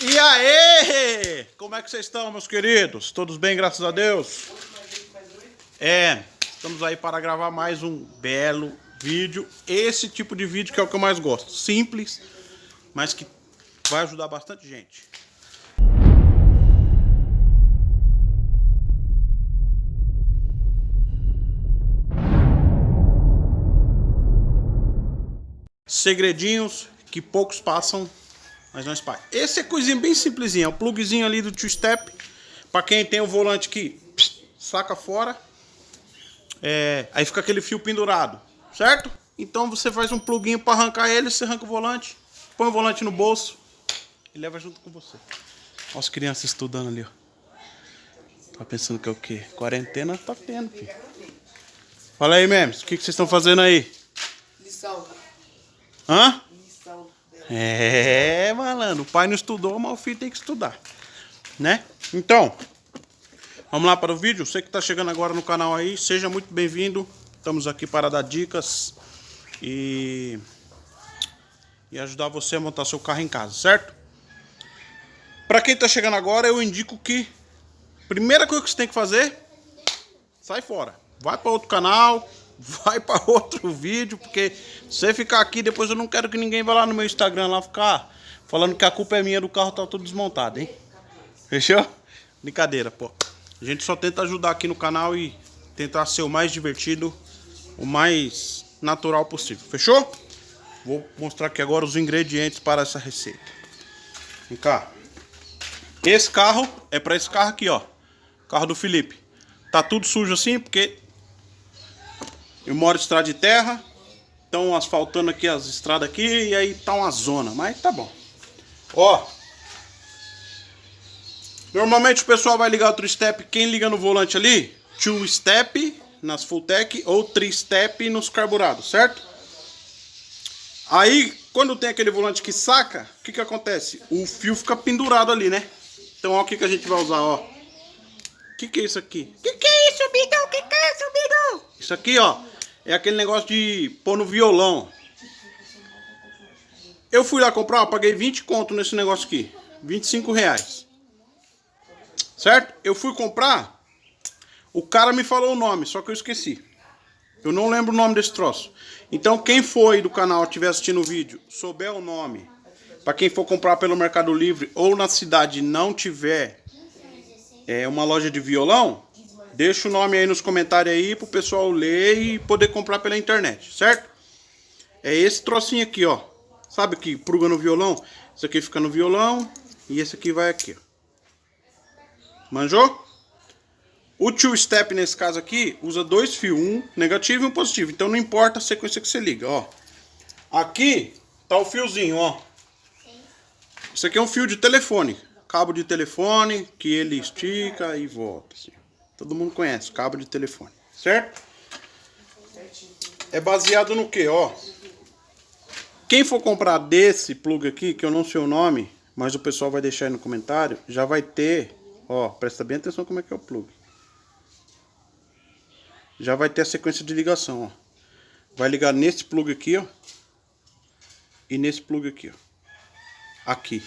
E aí? Como é que vocês estão, meus queridos? Todos bem, graças a Deus? É, estamos aí para gravar mais um belo vídeo. Esse tipo de vídeo que é o que eu mais gosto. Simples, mas que vai ajudar bastante gente. Segredinhos que poucos passam mas não espalha. Esse é coisinha bem simplesinha. É o plugzinho ali do two-step. Pra quem tem o volante que saca fora. É, aí fica aquele fio pendurado. Certo? Então você faz um pluguinho para arrancar ele. Você arranca o volante. Põe o volante no bolso. E leva junto com você. Olha as crianças estudando ali, ó. Tá pensando que é o quê? Quarentena tá tendo, filho. Fala aí, memes. O que, que vocês estão fazendo aí? Lição. Hã? É, o pai não estudou, mas o filho tem que estudar, né? Então, vamos lá para o vídeo. Você que está chegando agora no canal aí, seja muito bem-vindo. Estamos aqui para dar dicas e, e ajudar você a montar seu carro em casa, certo? Para quem está chegando agora, eu indico que primeira coisa que você tem que fazer, sai fora. Vai para outro canal, vai para outro vídeo, porque se você ficar aqui, depois eu não quero que ninguém vá lá no meu Instagram lá ficar falando que a culpa é minha do carro tá todo desmontado, hein? Fechou? Brincadeira, pô. A gente só tenta ajudar aqui no canal e tentar ser o mais divertido, o mais natural possível. Fechou? Vou mostrar aqui agora os ingredientes para essa receita. Vem cá. Esse carro é para esse carro aqui, ó. Carro do Felipe. Tá tudo sujo assim porque eu moro em estrada de terra. Estão asfaltando aqui as estradas aqui e aí tá uma zona, mas tá bom. Ó. Normalmente o pessoal vai ligar o three-step, quem liga no volante ali, two-step nas full-tech ou three-step nos carburados, certo? Aí, quando tem aquele volante que saca, o que que acontece? O fio fica pendurado ali, né? Então, ó, o que que a gente vai usar, ó. O que que é isso aqui? Que que é isso, Bidão? Que que é isso, Bidão? Isso aqui, ó, é aquele negócio de pôr no violão. Eu fui lá comprar, paguei 20 conto nesse negócio aqui. 25 reais. Certo? Eu fui comprar, o cara me falou o nome, só que eu esqueci. Eu não lembro o nome desse troço. Então quem foi do canal, estiver assistindo o vídeo, souber o nome, para quem for comprar pelo Mercado Livre ou na cidade não tiver é, uma loja de violão, Deixa o nome aí nos comentários aí pro pessoal ler e poder comprar pela internet, certo? É esse trocinho aqui, ó. Sabe que pruga no violão? Isso aqui fica no violão e esse aqui vai aqui. Manjou? O two step nesse caso aqui usa dois fios, um negativo e um positivo. Então não importa a sequência que você liga, ó. Aqui tá o fiozinho, ó. Isso aqui é um fio de telefone, cabo de telefone que ele estica e volta, assim. Todo mundo conhece, cabo de telefone, certo? É baseado no que, ó. Quem for comprar desse plug aqui, que eu não sei o nome, mas o pessoal vai deixar aí no comentário, já vai ter, ó, presta bem atenção como é que é o plug. Já vai ter a sequência de ligação, ó. Vai ligar nesse plug aqui, ó. E nesse plug aqui, ó. Aqui.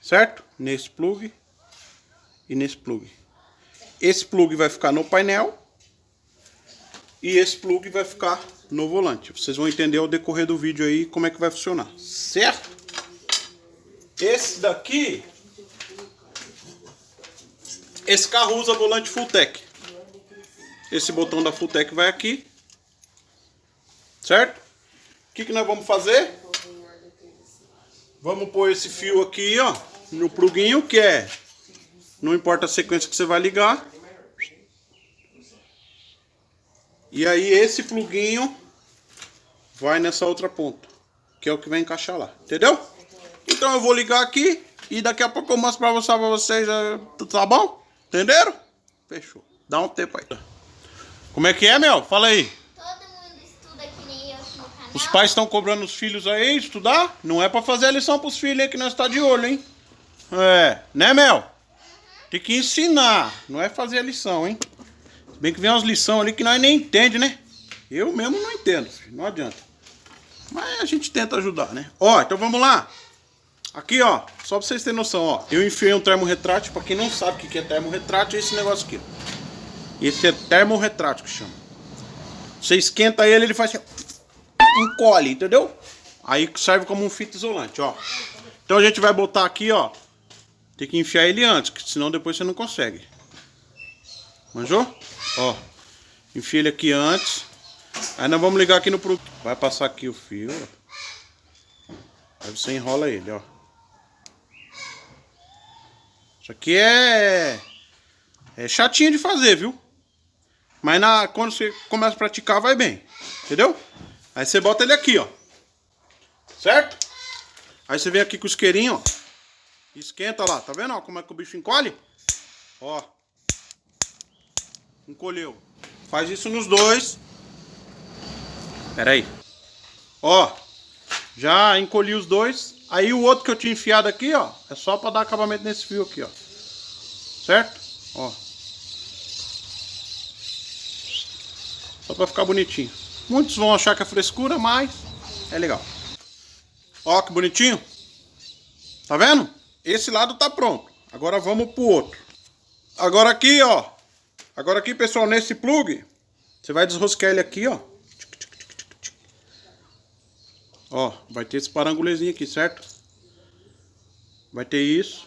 Certo? Nesse plug e nesse plug. Esse plug vai ficar no painel e esse plug vai ficar no volante. Vocês vão entender ao decorrer do vídeo aí como é que vai funcionar, certo? Esse daqui, esse carro usa volante Fulltech. Esse botão da Fulltech vai aqui, certo? O que, que nós vamos fazer? Vamos pôr esse fio aqui, ó, no pluguinho, que é não importa a sequência que você vai ligar. E aí esse pluguinho vai nessa outra ponta, que é o que vai encaixar lá, entendeu? Então eu vou ligar aqui e daqui a pouco eu mostro pra, você, pra vocês, tá bom? Entenderam? Fechou. Dá um tempo aí. Como é que é, meu? Fala aí. Todo mundo estuda que nem eu no canal. Os pais estão cobrando os filhos aí estudar? Não é pra fazer a lição pros filhos aí que nós tá de olho, hein? É, né, Mel? Tem que ensinar, não é fazer a lição, hein? Bem que vem umas lições ali que nós nem entende, né? Eu mesmo não entendo, não adianta. Mas a gente tenta ajudar, né? Ó, então vamos lá. Aqui, ó, só pra vocês terem noção, ó. Eu enfiei um termorretrátil, pra quem não sabe o que é termorretrátil, é esse negócio aqui. Esse é termorretrátil que chama. Você esquenta ele, ele faz assim, encolhe, entendeu? Aí serve como um fita isolante, ó. Então a gente vai botar aqui, ó. Tem que enfiar ele antes, senão depois você não consegue. Manjou? Ó. Enfia ele aqui antes. Aí nós vamos ligar aqui no... Vai passar aqui o fio. Aí você enrola ele, ó. Isso aqui é, é chatinho de fazer, viu? Mas na, quando você começa a praticar, vai bem. Entendeu? Aí você bota ele aqui, ó. Certo? Aí você vem aqui com o isqueirinho, ó. Esquenta lá. Tá vendo ó, como é que o bicho encolhe? Ó. Encolheu. Faz isso nos dois. Pera aí. Ó. Já encolhi os dois. Aí o outro que eu tinha enfiado aqui, ó, é só para dar acabamento nesse fio aqui, ó. Certo? Ó. Só para ficar bonitinho. Muitos vão achar que é frescura, mas é legal. Ó que bonitinho. Tá vendo? Esse lado tá pronto. Agora vamos pro outro. Agora aqui, ó. Agora aqui, pessoal, nesse plug, você vai desrosquear ele aqui, ó. Ó, vai ter esse parangulezinho aqui, certo? Vai ter isso.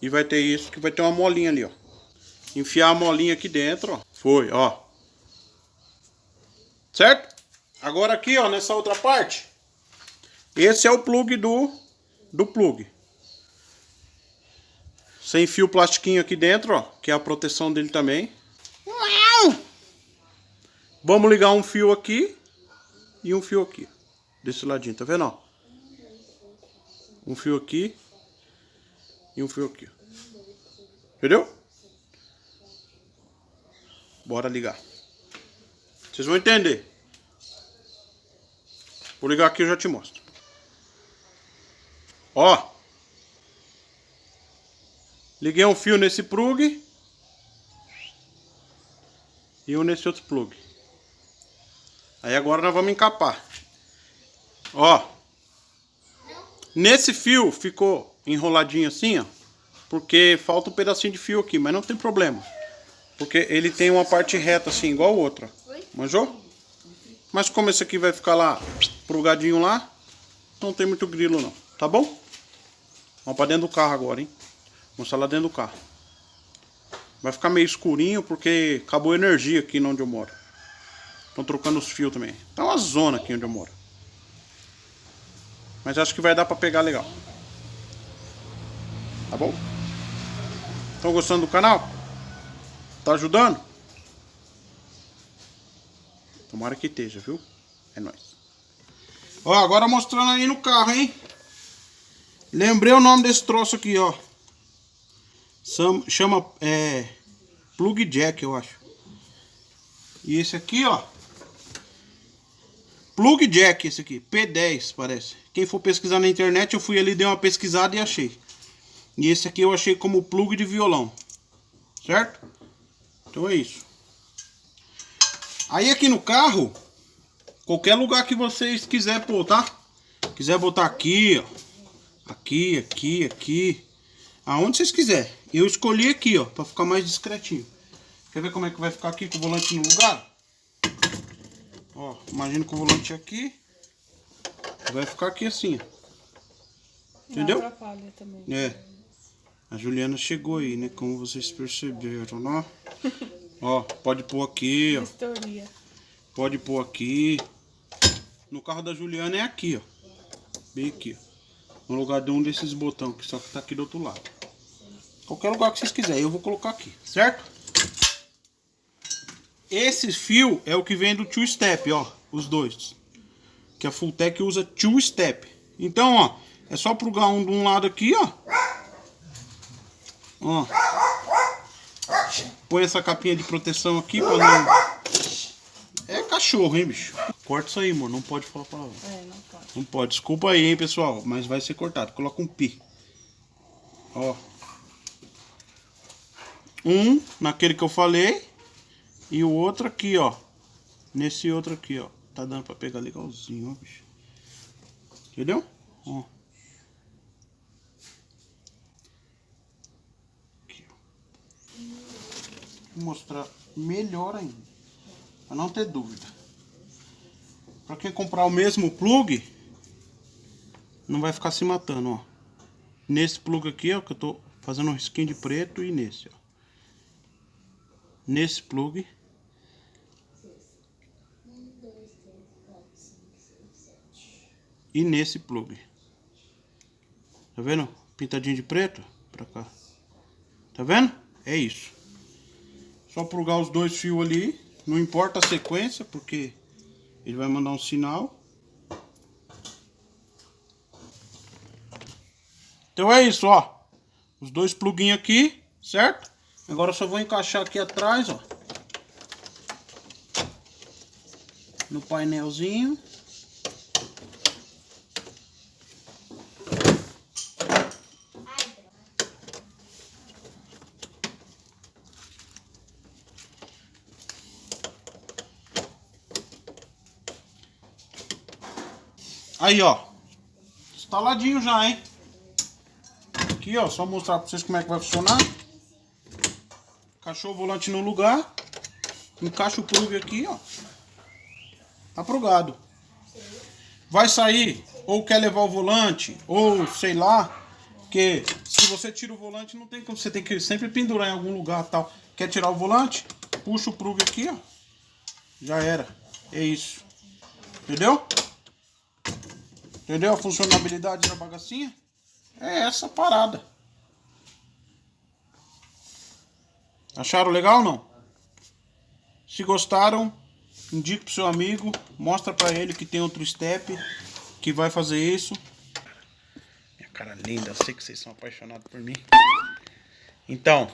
E vai ter isso, que vai ter uma molinha ali, ó. Enfiar a molinha aqui dentro, ó. Foi, ó. Certo? Agora aqui, ó, nessa outra parte. Esse é o plug do, do plug. Você enfia o plastiquinho aqui dentro, ó. Que é a proteção dele também. Vamos ligar um fio aqui e um fio aqui. Desse ladinho, tá vendo? Ó? Um fio aqui e um fio aqui. Entendeu? Bora ligar. Vocês vão entender. Vou ligar aqui e eu já te mostro. Ó. Liguei um fio nesse plug. E um nesse outro plug. Aí agora nós vamos encapar. Ó. Nesse fio ficou enroladinho assim, ó. Porque falta um pedacinho de fio aqui, mas não tem problema. Porque ele tem uma parte reta assim, igual o outro. Manjou? Mas como esse aqui vai ficar lá, prugadinho lá, não tem muito grilo não. Tá bom? Vamos pra dentro do carro agora, hein? Mostrar lá dentro do carro. Vai ficar meio escurinho porque acabou a energia aqui onde eu moro. Estão trocando os fios também. Tá uma zona aqui onde eu moro. Mas acho que vai dar pra pegar legal. Tá bom? Estão gostando do canal? Tá ajudando? Tomara que esteja, viu? É nóis. Ó, agora mostrando aí no carro, hein? Lembrei o nome desse troço aqui, ó. Chama, é... Plug Jack, eu acho. E esse aqui, ó. Plug Jack, esse aqui. P10, parece. Quem for pesquisar na internet, eu fui ali, dei uma pesquisada e achei. E esse aqui eu achei como plug de violão. Certo? Então é isso. Aí aqui no carro, qualquer lugar que vocês quiser pôr, tá? Quiser botar aqui, ó. Aqui, aqui, aqui. Aonde vocês quiserem. Eu escolhi aqui, ó, pra ficar mais discretinho. Quer ver como é que vai ficar aqui com o volante no lugar? Ó, imagina que o volante aqui. Vai ficar aqui assim, ó. Entendeu? Não atrapalha também. É. A Juliana chegou aí, né? Como vocês perceberam, ó. ó, pode pôr aqui, ó. Vistoria. Pode pôr aqui. No carro da Juliana é aqui, ó. Bem aqui, ó. No lugar de um desses botões, que só que tá aqui do outro lado. Qualquer lugar que vocês quiserem, eu vou colocar aqui, certo? Esse fio é o que vem do two step, ó. Os dois. Que a Fulltech usa two step. Então, ó. É só plugar um de um lado aqui, ó. Ó. Põe essa capinha de proteção aqui pra não... É cachorro, hein, bicho? Corta isso aí, amor. Não pode falar palavra. É, não pode. Não pode. Desculpa aí, hein, pessoal. Mas vai ser cortado. Coloca um pi. Ó. Um naquele que eu falei. E o outro aqui, ó. Nesse outro aqui, ó. Tá dando pra pegar legalzinho, ó, bicho. Entendeu? Ó. Aqui, ó. Vou mostrar melhor ainda. Pra não ter dúvida. Pra quem comprar o mesmo plug, não vai ficar se matando, ó. Nesse plug aqui, ó, que eu tô fazendo um risquinho de preto e nesse, ó. Nesse plug. E nesse plug. Tá vendo? Pintadinho de preto. Pra cá. Tá vendo? É isso. Só plugar os dois fios ali. Não importa a sequência, porque ele vai mandar um sinal. Então é isso, ó. Os dois pluguinhos aqui, certo? Agora eu só vou encaixar aqui atrás, ó. No painelzinho. Aí, ó. Instaladinho já, hein? Aqui, ó. Só mostrar pra vocês como é que vai funcionar. Encaixou o volante no lugar. Encaixa o plug aqui, ó. Tá plugado. Vai sair, ou quer levar o volante, ou sei lá. Porque se você tira o volante, não tem como. Você tem que sempre pendurar em algum lugar tal. Quer tirar o volante? Puxa o plug aqui, ó. Já era. É isso. Entendeu? Entendeu a funcionalidade da bagacinha? É essa parada. Acharam legal ou não? Se gostaram, indique pro seu amigo, mostra pra ele que tem outro step que vai fazer isso. Minha cara linda, sei que vocês são apaixonados por mim. Então,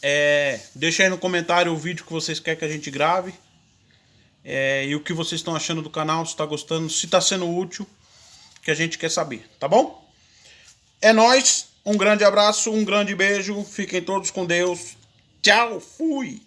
é, deixa aí no comentário o vídeo que vocês querem que a gente grave. É, e o que vocês estão achando do canal, se está gostando, se está sendo útil, que a gente quer saber, tá bom? É nóis, um grande abraço, um grande beijo, fiquem todos com Deus. Tchau, fui!